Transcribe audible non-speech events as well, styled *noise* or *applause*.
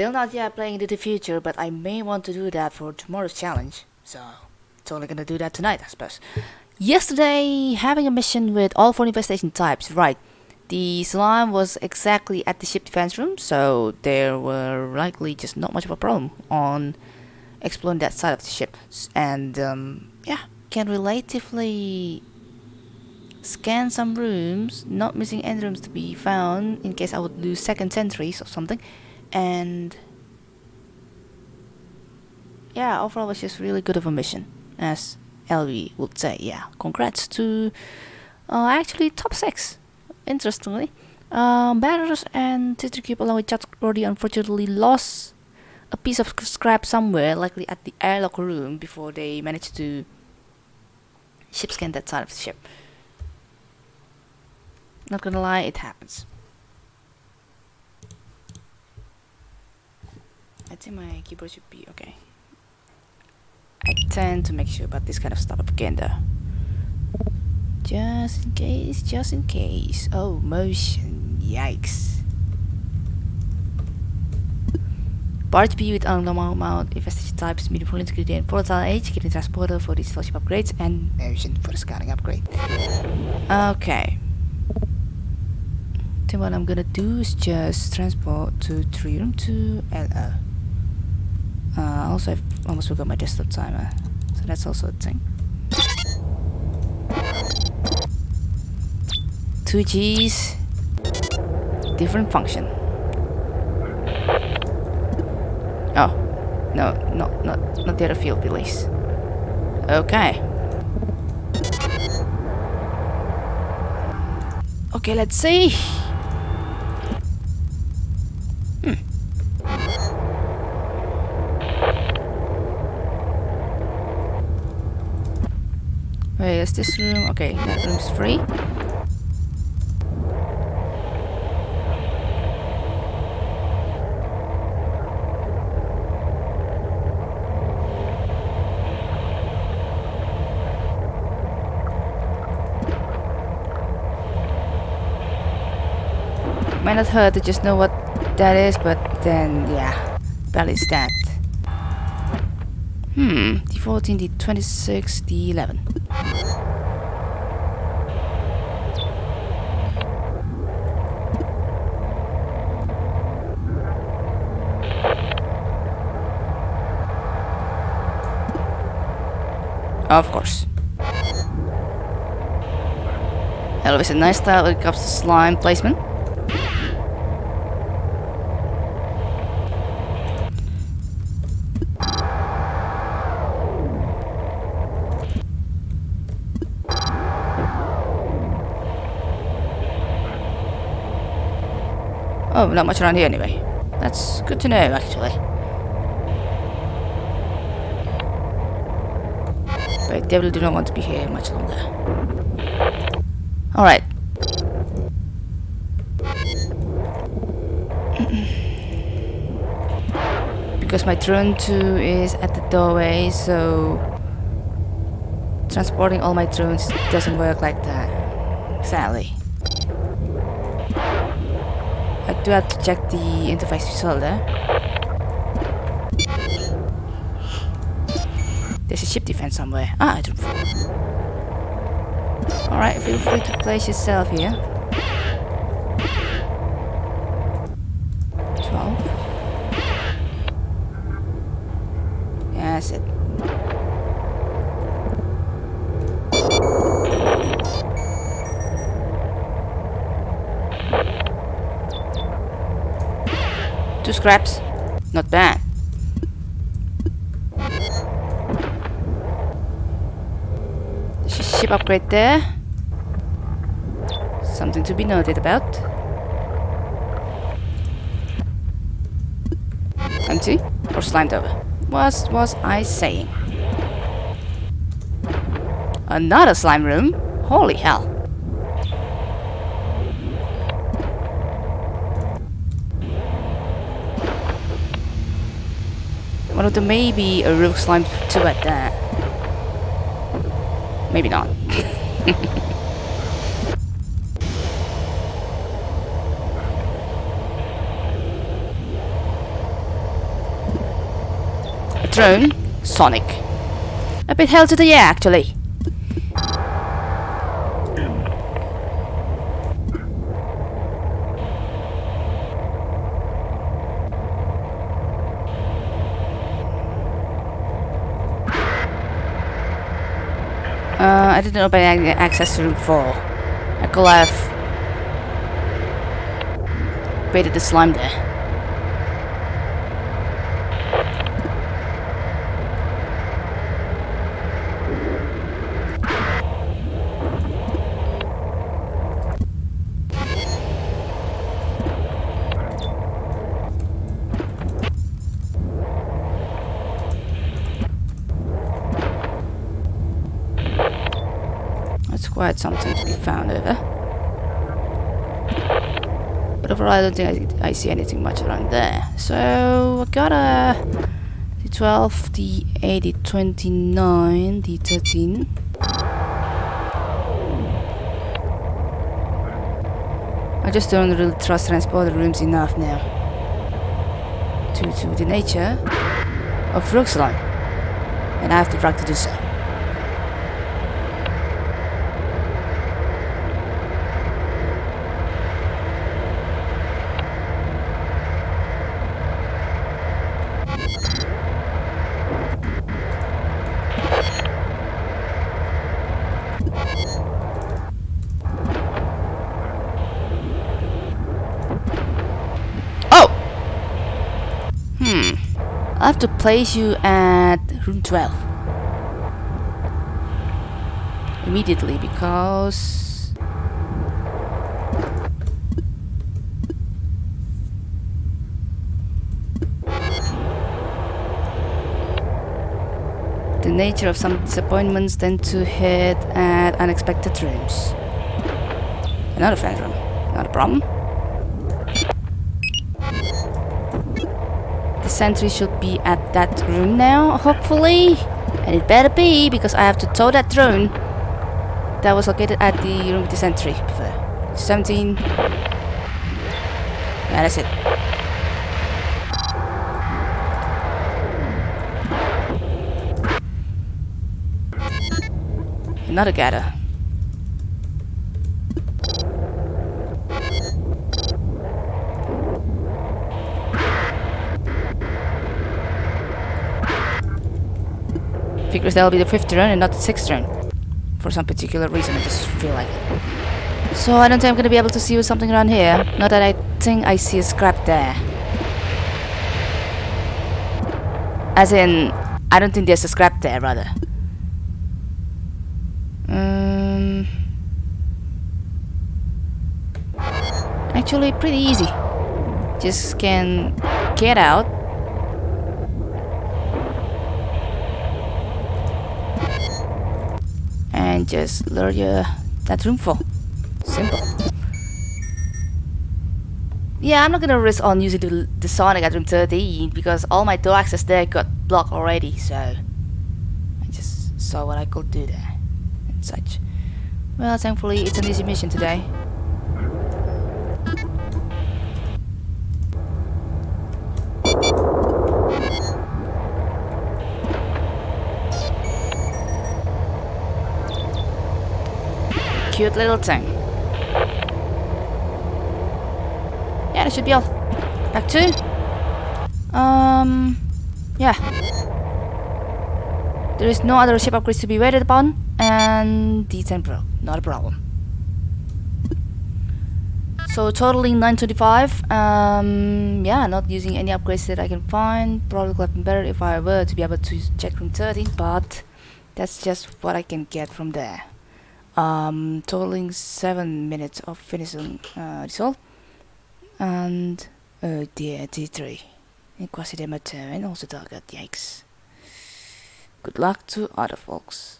Still not yet playing into the future, but I may want to do that for tomorrow's challenge. So, totally gonna do that tonight, I suppose. Yesterday, having a mission with all four infestation types, right. The slime was exactly at the ship defense room, so there were likely just not much of a problem on exploring that side of the ship. And, um, yeah, can relatively scan some rooms, not missing any rooms to be found in case I would lose second sentries or something. And yeah, overall was just really good of a mission, as LV would say. Yeah, congrats to uh, actually top six. Interestingly, um, Batters and Sister Cube along with Chat Brody unfortunately lost a piece of scrap somewhere, likely at the airlock room, before they managed to ship scan that side of the ship. Not gonna lie, it happens. I think my keyboard should be okay. I tend to make sure about this kind of stuff again though. Just in case, just in case. Oh, motion. Yikes. Barge B with normal amount infestation types, medium ingredient, volatile age, getting transporter for these fellowship upgrades, and motion for the scouting upgrade. Okay. Then what I'm gonna do is just transport to 3 room to LO. Uh, also, I've almost forgot my desktop timer, so that's also a thing. Two G's, different function. Oh, no, no, not not the other field release. Okay. Okay, let's see. Wait, is this room? Okay, that room's free. Might not hurt to just know what that is, but then, yeah, barely that. Hmm, the 14, the 26, the 11. Of course. Always a nice style when it comes to slime placement. Oh, not much around here anyway. That's good to know, actually. But definitely do not want to be here much longer. Alright. *clears throat* because my drone 2 is at the doorway, so transporting all my drones doesn't work like that. Sadly. I do have to check the interface result there. There's a ship defense somewhere. Ah, I don't Alright, feel free to place yourself here. 12. Yeah, that's it. Two scraps. Not bad. Ship upgrade there. Something to be noted about. Empty or slimed over? What was I saying? Another slime room? Holy hell. but there may be a real slime too at that. Maybe not. *laughs* a drone? Sonic. A bit hell to the yeah actually. I didn't open access to room 4. I could have baited the slime there. Quite something to be found over. But overall I don't think I, I see anything much around there. So I got a D12, D8, D29, D13. I just don't really trust transporter rooms enough now. Due to the nature of Rookslime. And I have the to do so. I have to place you at room 12 immediately because the nature of some disappointments tend to hit at unexpected rooms. Another fan room, not a problem. Sentry should be at that room now, hopefully. And it better be, because I have to tow that drone that was located at the room with the sentry before. 17. Yeah, that's it. Another gather. Figures that'll be the fifth turn and not the sixth turn. For some particular reason, I just feel like it. So I don't think I'm gonna be able to see something around here. Not that I think I see a scrap there. As in, I don't think there's a scrap there, rather. Um, actually, pretty easy. Just can get out just lure you that room full. Simple. Yeah, I'm not gonna risk on using the, the Sonic at room 13 because all my door access there got blocked already, so I just saw what I could do there and such. Well, thankfully it's an easy mission today. Cute little thing. Yeah, that should be all. Back two. Um, yeah. There is no other ship upgrades to be waited upon, and D10 Pro, not a problem. So totaling 925, um, yeah, not using any upgrades that I can find. Probably could have been better if I were to be able to check room 13, but that's just what I can get from there um, totaling 7 minutes of finishing uh, result and uh, the T3 in quasi demo turn also target yikes. Good luck to other folks